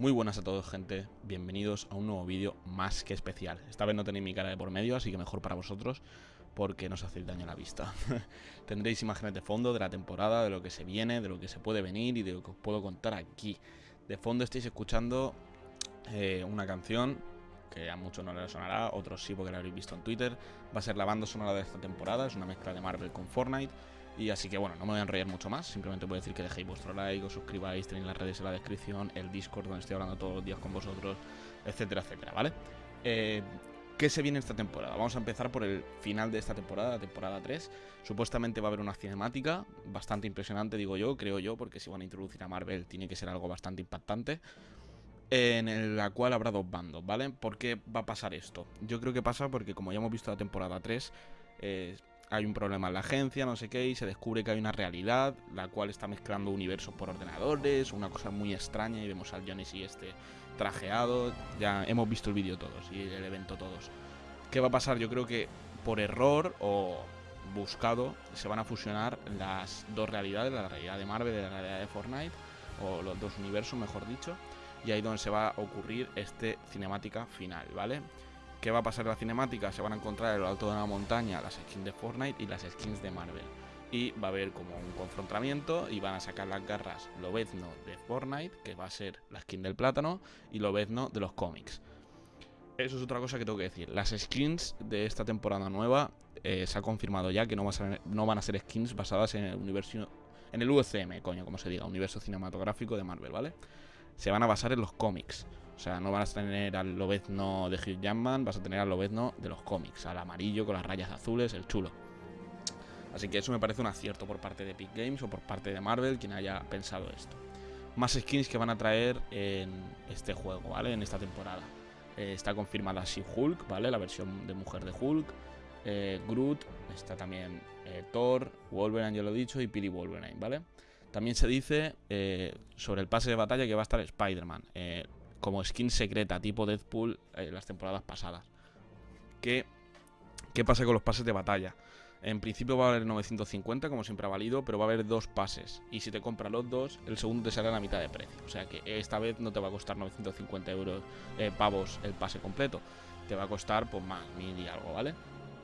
Muy buenas a todos gente, bienvenidos a un nuevo vídeo más que especial. Esta vez no tenéis mi cara de por medio, así que mejor para vosotros Porque no os hacéis daño a la vista. Tendréis imágenes de fondo de la temporada, de lo que se viene, de lo que se puede venir y de lo que os puedo contar aquí. De fondo estáis escuchando eh, una canción que a muchos no les sonará, otros sí porque la habréis visto en Twitter Va a ser la banda sonora de esta temporada, es una mezcla de Marvel con Fortnite y así que bueno, no me voy a enrollar mucho más, simplemente voy a decir que dejéis vuestro like, os suscribáis, tenéis las redes en la descripción, el Discord donde estoy hablando todos los días con vosotros, etcétera, etcétera, ¿vale? Eh, ¿Qué se viene esta temporada? Vamos a empezar por el final de esta temporada, la temporada 3. Supuestamente va a haber una cinemática bastante impresionante, digo yo, creo yo, porque si van a introducir a Marvel tiene que ser algo bastante impactante. En la cual habrá dos bandos, ¿vale? ¿Por qué va a pasar esto? Yo creo que pasa porque como ya hemos visto la temporada 3, eh, hay un problema en la agencia, no sé qué, y se descubre que hay una realidad, la cual está mezclando universos por ordenadores, una cosa muy extraña, y vemos al Johnny y este trajeado, ya hemos visto el vídeo todos y el evento todos. ¿Qué va a pasar? Yo creo que por error o buscado se van a fusionar las dos realidades, la realidad de Marvel y la realidad de Fortnite, o los dos universos, mejor dicho, y ahí donde se va a ocurrir este cinemática final, ¿vale? ¿Qué va a pasar en la cinemática? Se van a encontrar en lo alto de una montaña las skins de Fortnite y las skins de Marvel. Y va a haber como un confrontamiento y van a sacar las garras Lobezno de Fortnite, que va a ser la skin del plátano, y Lobezno de los cómics. Eso es otra cosa que tengo que decir. Las skins de esta temporada nueva eh, se ha confirmado ya que no, no, van a ser skins basadas en el universo en el UCM, coño, como se diga, universo cinematográfico de Marvel, ¿vale? Se van a basar en los cómics. O sea, no vas a tener al Lobezno de Hugh Jackman, vas a tener al Lobezno de los cómics, al amarillo con las rayas azules, el chulo. Así que eso me parece un acierto por parte de Epic Games o por parte de Marvel, quien haya pensado esto. Más skins que van a traer en este juego, ¿vale? En esta temporada. Eh, está confirmada She-Hulk, ¿vale? La versión de mujer de Hulk. Eh, Groot, está también eh, Thor, Wolverine, ya lo he dicho, y Piri Wolverine, ¿vale? También se dice sobre el pase de batalla que va a estar Spider-Man como skin secreta, tipo Deadpool, en eh, las temporadas pasadas. ¿Qué, ¿Qué pasa con los pases de batalla? En principio va a haber 950, como siempre ha valido, pero va a haber dos pases. Y si te compras los dos, el segundo te sale a la mitad de precio. O sea que esta vez no te va a costar 950 euros, eh, pavos el pase completo. Te va a costar pues más, mil y algo, ¿vale?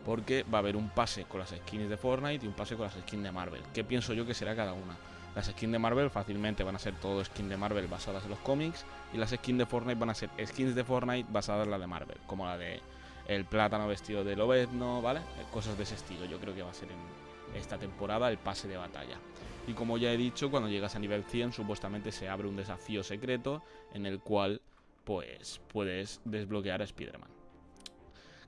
Porque va a haber un pase con las skins de Fortnite y un pase con las skins de Marvel. ¿Qué pienso yo que será cada una? Las skins de Marvel fácilmente van a ser todo skins de Marvel basadas en los cómics. Y las skins de Fortnite van a ser skins de Fortnite basadas en la de Marvel. Como la de el plátano vestido de Lobezno, ¿vale? Cosas de ese estilo. Yo creo que va a ser en esta temporada el pase de batalla. Y como ya he dicho, cuando llegas a nivel 100 supuestamente se abre un desafío secreto en el cual pues puedes desbloquear a Spider-Man.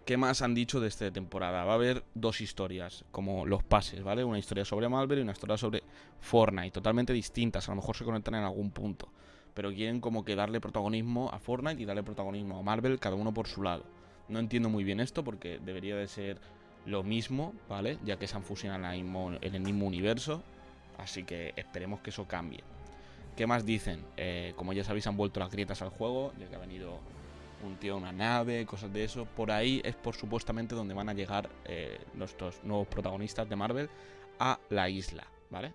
¿Qué más han dicho de esta temporada? Va a haber dos historias, como los pases, ¿vale? Una historia sobre Marvel y una historia sobre Fortnite, totalmente distintas, a lo mejor se conectan en algún punto. Pero quieren como que darle protagonismo a Fortnite y darle protagonismo a Marvel, cada uno por su lado. No entiendo muy bien esto porque debería de ser lo mismo, ¿vale? Ya que se han fusionado en el mismo universo, así que esperemos que eso cambie. ¿Qué más dicen? Eh, como ya sabéis, han vuelto las grietas al juego, ya que ha venido un tío una nave, cosas de eso. Por ahí es por supuestamente donde van a llegar eh, nuestros nuevos protagonistas de Marvel a la isla, ¿vale?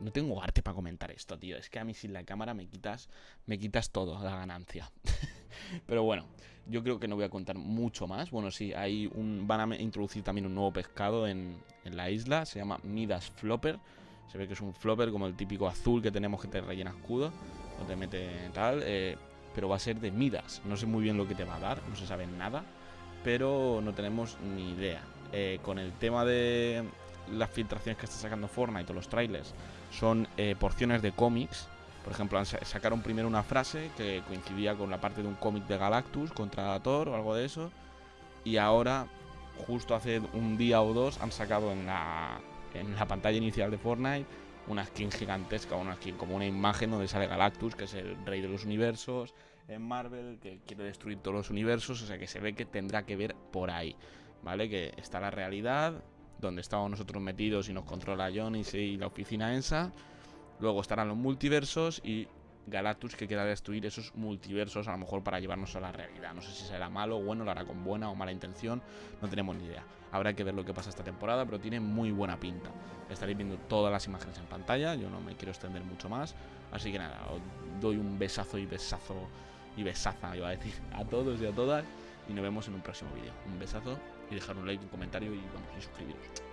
No tengo arte para comentar esto, tío. Es que a mí sin la cámara me quitas, me quitas todo, la ganancia. Pero bueno, yo creo que no voy a contar mucho más. Bueno, sí, hay un, van a introducir también un nuevo pescado en, en la isla. Se llama Midas Flopper. Se ve que es un flopper como el típico azul que tenemos que te rellena escudo. No te mete tal. Eh, pero va a ser de Midas. No sé muy bien lo que te va a dar, no se sabe nada, pero no tenemos ni idea. Eh, con el tema de las filtraciones que está sacando Fortnite o los trailers, son eh, porciones de cómics. Por ejemplo, sacaron primero una frase que coincidía con la parte de un cómic de Galactus contra Thor o algo de eso. Y ahora, justo hace un día o dos, han sacado en la, en la pantalla inicial de Fortnite una skin gigantesca, una skin como una imagen donde sale Galactus, que es el rey de los universos, en Marvel, que quiere destruir todos los universos, o sea que se ve que tendrá que ver por ahí, ¿vale? Que está la realidad, donde estamos nosotros metidos y nos controla Johnny y la oficina ENSA, luego estarán los multiversos y Galactus que quiera destruir esos multiversos, a lo mejor para llevarnos a la realidad. No sé si será malo o bueno, lo hará con buena o mala intención, no tenemos ni idea. Habrá que ver lo que pasa esta temporada, pero tiene muy buena pinta. Estaréis viendo todas las imágenes en pantalla, yo no me quiero extender mucho más. Así que nada, os doy un besazo y besazo y besaza, iba a decir, a todos y a todas. Y nos vemos en un próximo vídeo. Un besazo y dejar un like, un comentario y vamos, y suscribiros.